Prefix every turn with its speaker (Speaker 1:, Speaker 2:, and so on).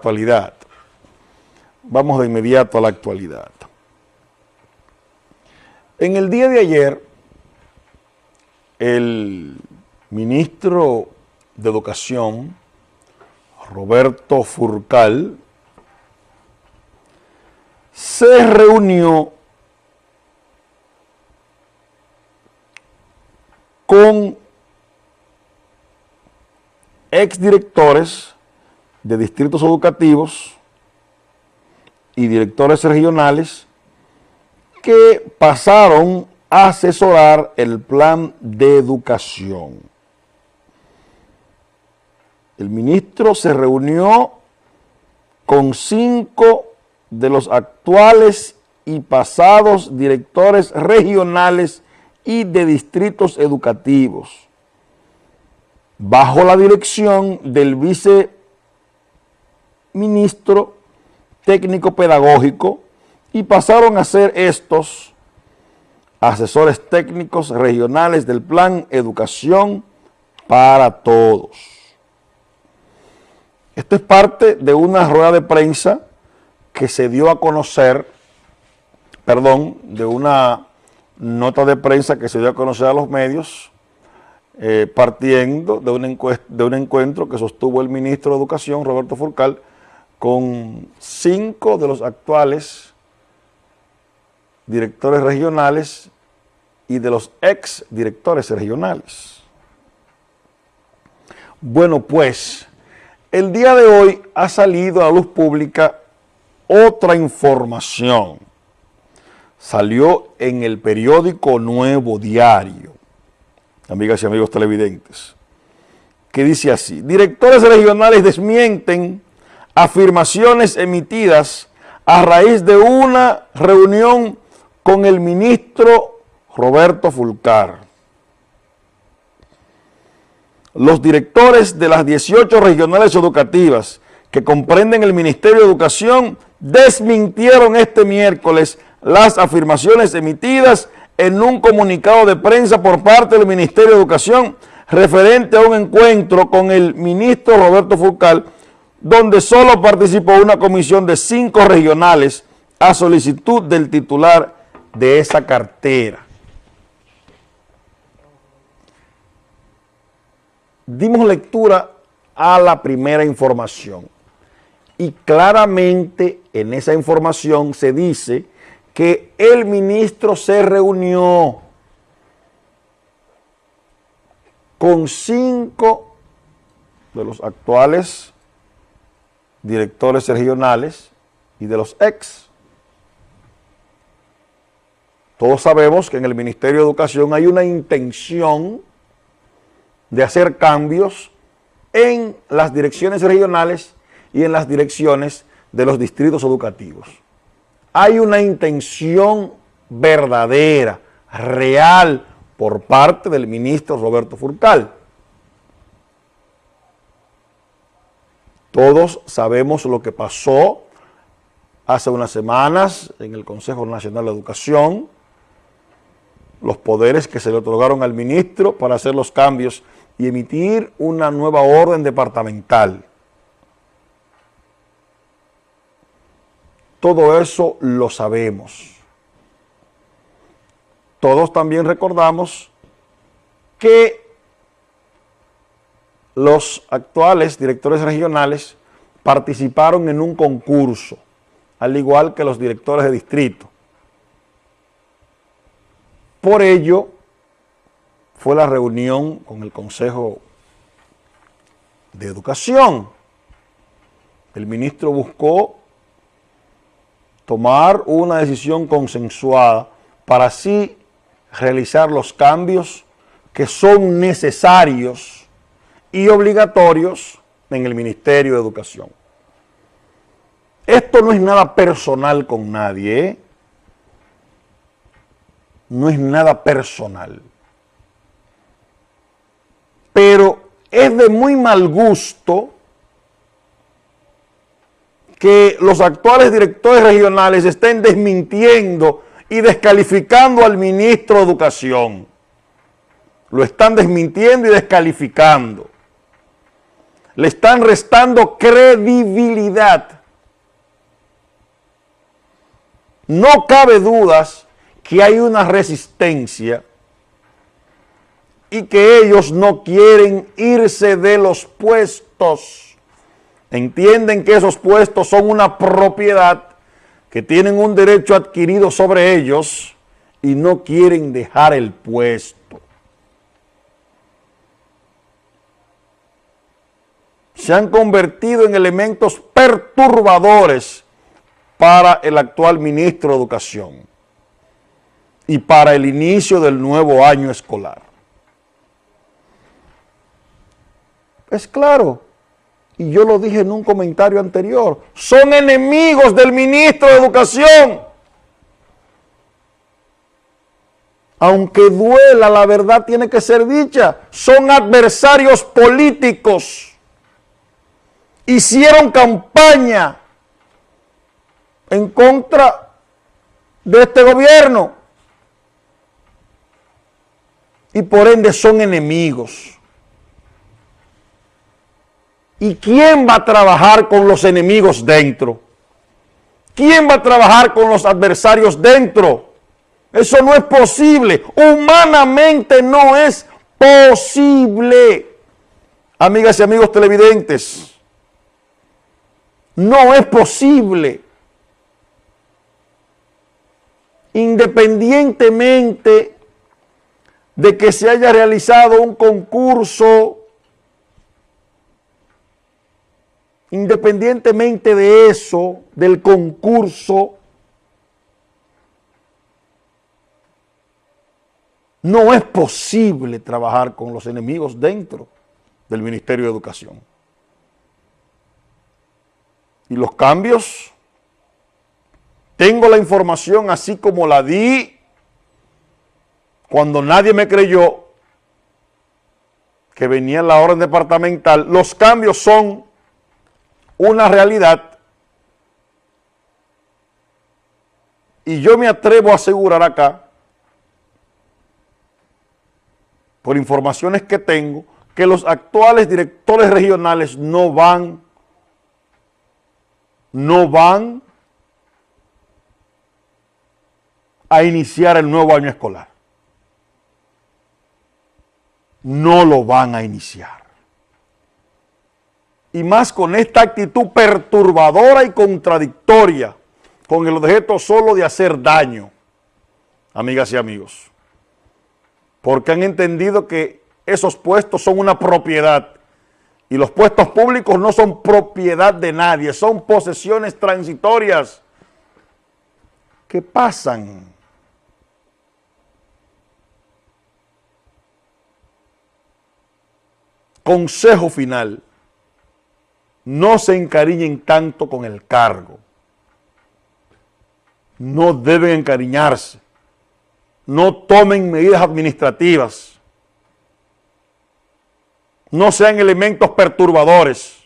Speaker 1: actualidad. Vamos de inmediato a la actualidad. En el día de ayer, el ministro de Educación, Roberto Furcal, se reunió con exdirectores de distritos educativos y directores regionales que pasaron a asesorar el plan de educación. El ministro se reunió con cinco de los actuales y pasados directores regionales y de distritos educativos, bajo la dirección del viceministro técnico pedagógico y pasaron a ser estos asesores técnicos regionales del Plan Educación para Todos. Esto es parte de una rueda de prensa que se dio a conocer, perdón, de una nota de prensa que se dio a conocer a los medios, eh, partiendo de un, de un encuentro que sostuvo el ministro de Educación, Roberto Furcal, con cinco de los actuales directores regionales y de los ex directores regionales. Bueno, pues, el día de hoy ha salido a la luz pública otra información. Salió en el periódico Nuevo Diario, amigas y amigos televidentes, que dice así, directores regionales desmienten afirmaciones emitidas a raíz de una reunión con el ministro Roberto Fulcar. Los directores de las 18 regionales educativas que comprenden el Ministerio de Educación desmintieron este miércoles las afirmaciones emitidas en un comunicado de prensa por parte del Ministerio de Educación referente a un encuentro con el ministro Roberto Fulcar, donde solo participó una comisión de cinco regionales a solicitud del titular de esa cartera. Dimos lectura a la primera información y claramente en esa información se dice que el ministro se reunió con cinco de los actuales directores regionales y de los ex. Todos sabemos que en el Ministerio de Educación hay una intención de hacer cambios en las direcciones regionales y en las direcciones de los distritos educativos. Hay una intención verdadera, real, por parte del ministro Roberto Furcal. Todos sabemos lo que pasó hace unas semanas en el Consejo Nacional de Educación, los poderes que se le otorgaron al ministro para hacer los cambios y emitir una nueva orden departamental. Todo eso lo sabemos. Todos también recordamos que los actuales directores regionales participaron en un concurso, al igual que los directores de distrito. Por ello, fue la reunión con el Consejo de Educación. El ministro buscó tomar una decisión consensuada para así realizar los cambios que son necesarios y obligatorios en el Ministerio de Educación. Esto no es nada personal con nadie, ¿eh? no es nada personal. Pero es de muy mal gusto que los actuales directores regionales estén desmintiendo y descalificando al ministro de Educación. Lo están desmintiendo y descalificando. Le están restando credibilidad. No cabe dudas que hay una resistencia y que ellos no quieren irse de los puestos. Entienden que esos puestos son una propiedad, que tienen un derecho adquirido sobre ellos y no quieren dejar el puesto. Se han convertido en elementos perturbadores para el actual ministro de Educación y para el inicio del nuevo año escolar. Es claro, y yo lo dije en un comentario anterior, son enemigos del ministro de Educación. Aunque duela, la verdad tiene que ser dicha. Son adversarios políticos. Hicieron campaña en contra de este gobierno. Y por ende son enemigos. ¿Y quién va a trabajar con los enemigos dentro? ¿Quién va a trabajar con los adversarios dentro? Eso no es posible. Humanamente no es posible. Amigas y amigos televidentes, no es posible. Independientemente de que se haya realizado un concurso Independientemente de eso, del concurso, no es posible trabajar con los enemigos dentro del Ministerio de Educación. Y los cambios, tengo la información así como la di cuando nadie me creyó que venía la orden departamental, los cambios son una realidad. Y yo me atrevo a asegurar acá, por informaciones que tengo, que los actuales directores regionales no van, no van a iniciar el nuevo año escolar. No lo van a iniciar y más con esta actitud perturbadora y contradictoria, con el objeto solo de hacer daño, amigas y amigos. Porque han entendido que esos puestos son una propiedad y los puestos públicos no son propiedad de nadie, son posesiones transitorias que pasan. Consejo final no se encariñen tanto con el cargo. No deben encariñarse. No tomen medidas administrativas. No sean elementos perturbadores.